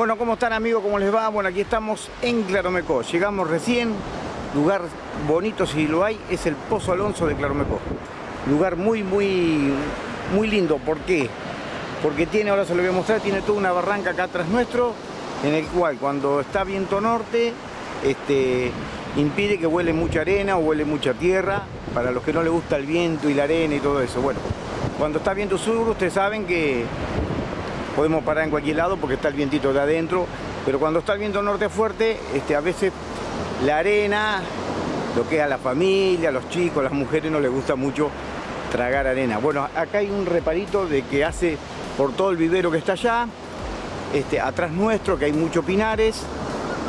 Bueno, ¿cómo están amigos? ¿Cómo les va? Bueno, aquí estamos en Claromecó. Llegamos recién, lugar bonito si lo hay, es el Pozo Alonso de Claromecó. Lugar muy, muy, muy lindo. ¿Por qué? Porque tiene, ahora se lo voy a mostrar, tiene toda una barranca acá atrás nuestro, en el cual cuando está viento norte, este, impide que huele mucha arena o huele mucha tierra, para los que no les gusta el viento y la arena y todo eso. Bueno, cuando está viento sur, ustedes saben que podemos parar en cualquier lado porque está el vientito de adentro, pero cuando está el viento norte fuerte, este, a veces la arena, lo que es a la familia, a los chicos, a las mujeres no les gusta mucho tragar arena. Bueno, acá hay un reparito de que hace por todo el vivero que está allá, este, atrás nuestro, que hay muchos pinares,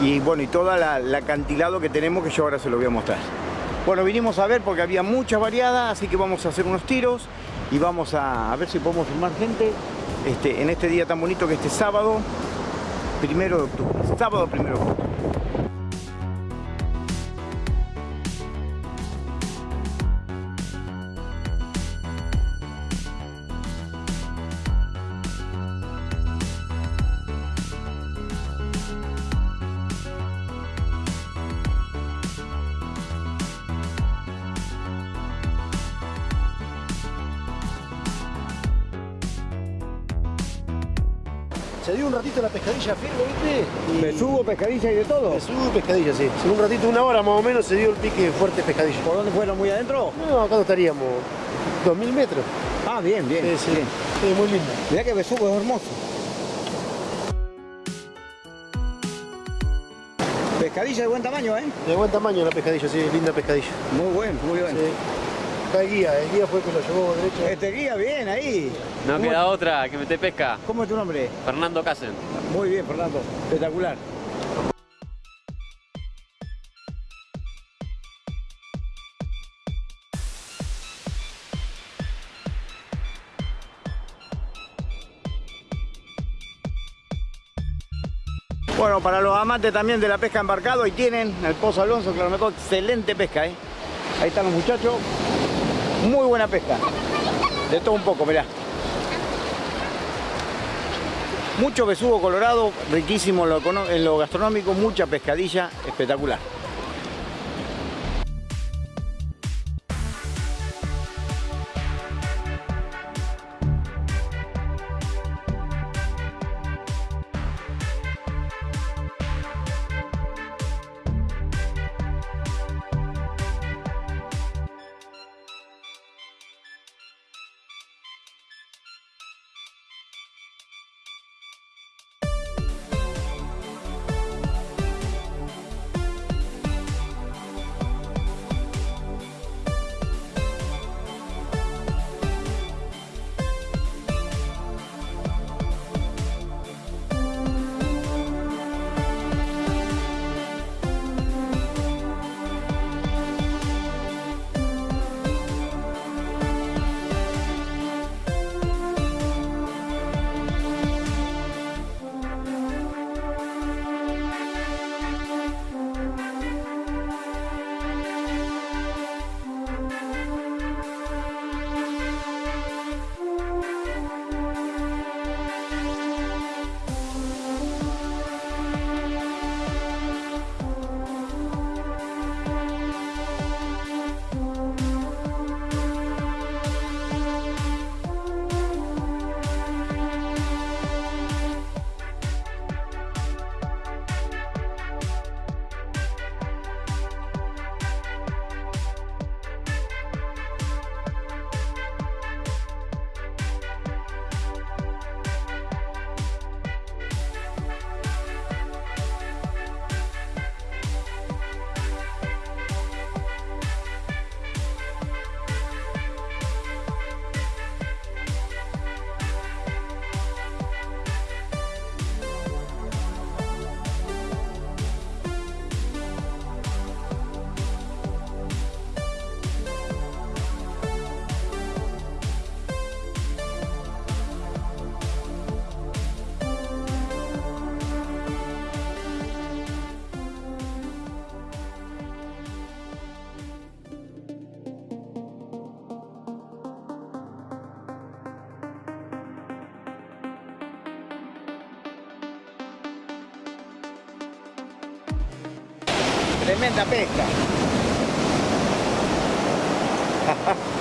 y bueno, y toda la, la acantilado que tenemos que yo ahora se lo voy a mostrar. Bueno, vinimos a ver porque había muchas variadas, así que vamos a hacer unos tiros y vamos a, a ver si podemos filmar gente este, en este día tan bonito que este sábado, primero de octubre. Sábado primero de octubre. Se dio un ratito la pescadilla firme, ¿viste? Y- Besugo, pescadilla y de todo. Besugo y pescadilla, sí. En un ratito, una hora más o menos, se dio el pique fuerte pescadilla. ¿Por dónde fueron? ¿Muy adentro? No, acá no estaríamos 2000 metros. Ah, bien, bien. Sí, sí. bien. Sí, muy lindo. Mirá que besugo es hermoso. Pescadilla de buen tamaño, ¿eh? De buen tamaño la pescadilla, sí, linda pescadilla. Muy bueno, muy bien. Sí. Acá el guía, el guía fue el que lo llevó derecho. Este guía, bien, ahí. No ¿Cómo- queda otra que mete pesca. ¿Cómo es tu nombre? Fernando Casen. Muy bien, Fernando. Espectacular. Bueno, para los amantes también de la pesca embarcado, ahí tienen el Pozo Alonso, que lo excelente pesca, ¿eh? Ahí están los muchachos. Muy buena pesca. De todo un poco, mirá. Mucho besugo colorado, riquísimo en lo, en lo gastronómico, mucha pescadilla, espectacular. Tremenda pesca.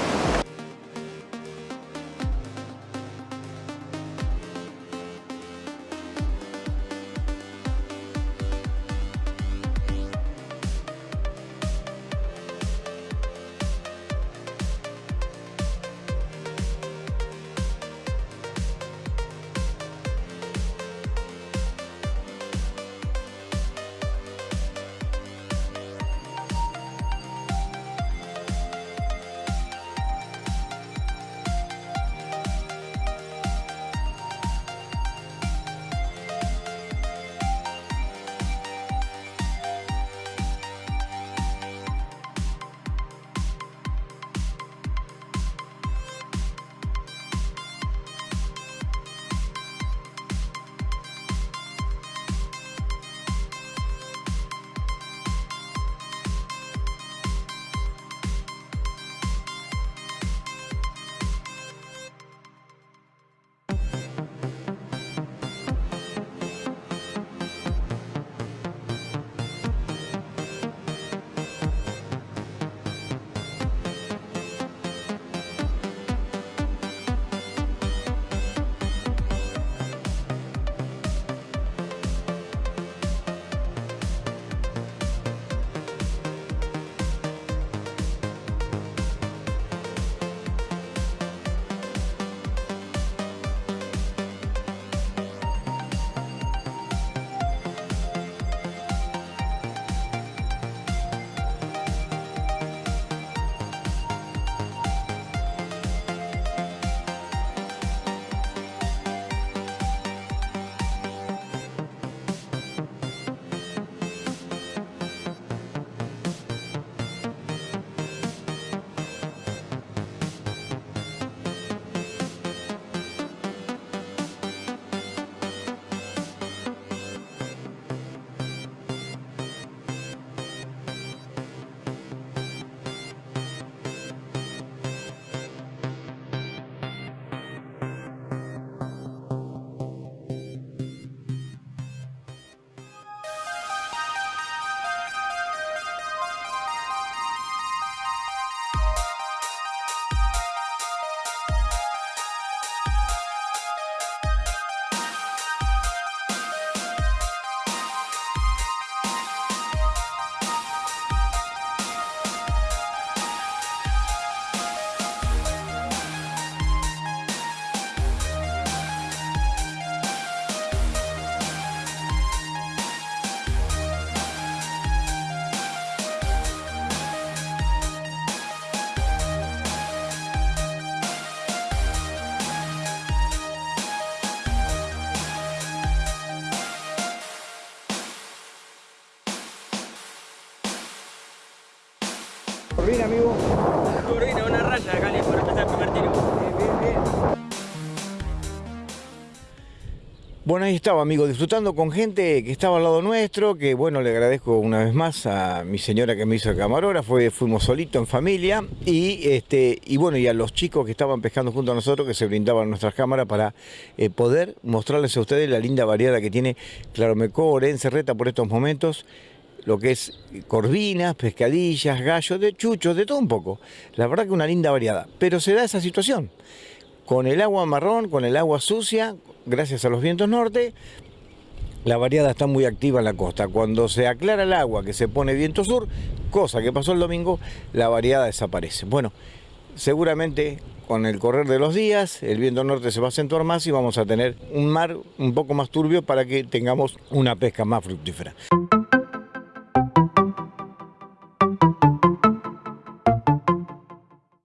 Corvina, amigo. Corvina, una raya, Cali, empezar el primer tiro. Bueno, ahí estaba, amigo, disfrutando con gente que estaba al lado nuestro, que bueno, le agradezco una vez más a mi señora que me hizo el camarógrafo, fuimos solitos en familia, y este, y bueno, y a los chicos que estaban pescando junto a nosotros, que se brindaban nuestras cámaras para eh, poder mostrarles a ustedes la linda variedad que tiene Claromecó, Orense, Reta por estos momentos lo que es corvinas, pescadillas, gallos, de chuchos, de todo un poco. La verdad que una linda variedad. Pero se da esa situación. Con el agua marrón, con el agua sucia, gracias a los vientos norte, la variedad está muy activa en la costa. Cuando se aclara el agua, que se pone viento sur, cosa que pasó el domingo, la variedad desaparece. Bueno, seguramente con el correr de los días, el viento norte se va a acentuar más y vamos a tener un mar un poco más turbio para que tengamos una pesca más fructífera.